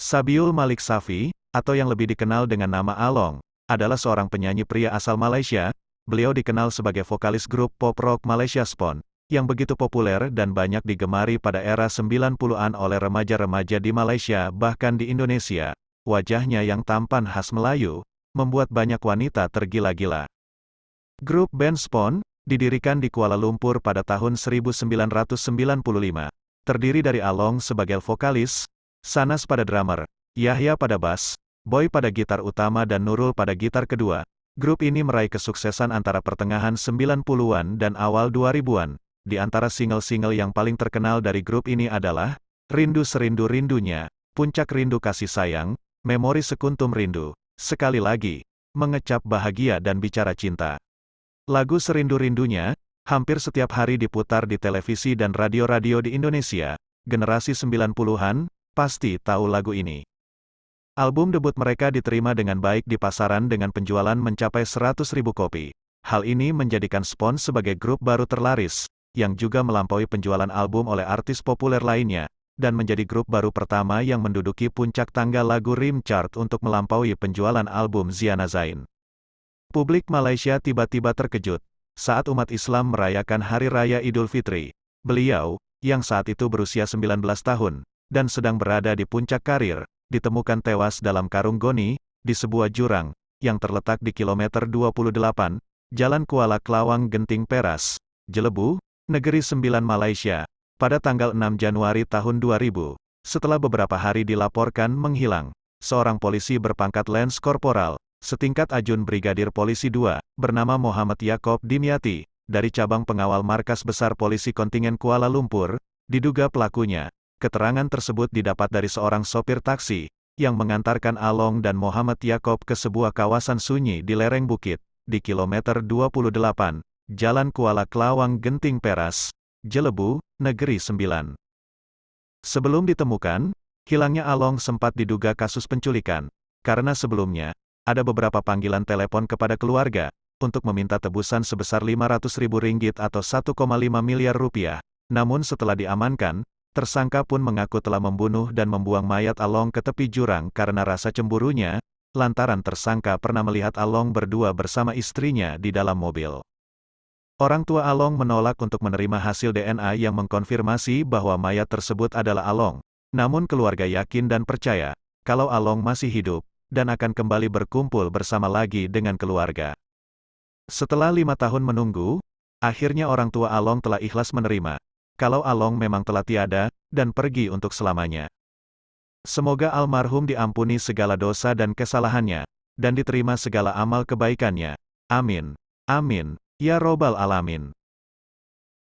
Sabiul Malik Safi, atau yang lebih dikenal dengan nama Along, adalah seorang penyanyi pria asal Malaysia. Beliau dikenal sebagai vokalis grup pop rock Malaysia Spon, yang begitu populer dan banyak digemari pada era 90-an oleh remaja-remaja di Malaysia bahkan di Indonesia. Wajahnya yang tampan khas Melayu, membuat banyak wanita tergila-gila. Grup band Spon, didirikan di Kuala Lumpur pada tahun 1995. Terdiri dari Along sebagai vokalis, Sanas pada drummer, Yahya pada bass, Boy pada gitar utama dan Nurul pada gitar kedua. Grup ini meraih kesuksesan antara pertengahan 90-an dan awal 2000-an. Di antara single-single yang paling terkenal dari grup ini adalah Rindu Serindu Rindunya, Puncak Rindu Kasih Sayang, Memori Sekuntum Rindu, Sekali Lagi, Mengecap Bahagia dan Bicara Cinta. Lagu Serindu-Rindunya, hampir setiap hari diputar di televisi dan radio-radio di Indonesia. Generasi 90-an, pasti tahu lagu ini. Album debut mereka diterima dengan baik di pasaran dengan penjualan mencapai 100.000 kopi. Hal ini menjadikan Spon sebagai grup baru terlaris, yang juga melampaui penjualan album oleh artis populer lainnya, dan menjadi grup baru pertama yang menduduki puncak tangga lagu Rim Chart untuk melampaui penjualan album Ziana Zain. Publik Malaysia tiba-tiba terkejut, saat umat Islam merayakan Hari Raya Idul Fitri. Beliau, yang saat itu berusia 19 tahun, dan sedang berada di puncak karir, ditemukan tewas dalam karung goni, di sebuah jurang, yang terletak di kilometer 28, Jalan Kuala Kelawang Genting Peras, Jelebu, Negeri Sembilan Malaysia, pada tanggal 6 Januari tahun 2000. Setelah beberapa hari dilaporkan menghilang, seorang polisi berpangkat Lance Korporal, setingkat ajun Brigadir Polisi 2, bernama Muhammad Yakob Dimyati, dari cabang pengawal markas besar polisi kontingen Kuala Lumpur, diduga pelakunya, Keterangan tersebut didapat dari seorang sopir taksi, yang mengantarkan Along dan Muhammad Yakob ke sebuah kawasan sunyi di lereng bukit, di kilometer 28, Jalan Kuala Kelawang Genting Peras, Jelebu, Negeri Sembilan. Sebelum ditemukan, hilangnya Along sempat diduga kasus penculikan, karena sebelumnya, ada beberapa panggilan telepon kepada keluarga, untuk meminta tebusan sebesar 500 ribu ringgit atau 1,5 miliar rupiah. Namun setelah diamankan, Tersangka pun mengaku telah membunuh dan membuang mayat Along ke tepi jurang karena rasa cemburunya, lantaran tersangka pernah melihat Along berdua bersama istrinya di dalam mobil. Orang tua Along menolak untuk menerima hasil DNA yang mengkonfirmasi bahwa mayat tersebut adalah Along. Namun keluarga yakin dan percaya, kalau Along masih hidup, dan akan kembali berkumpul bersama lagi dengan keluarga. Setelah lima tahun menunggu, akhirnya orang tua Along telah ikhlas menerima, kalau Along memang telah tiada, dan pergi untuk selamanya. Semoga almarhum diampuni segala dosa dan kesalahannya, dan diterima segala amal kebaikannya. Amin. Amin. Ya Robbal Alamin.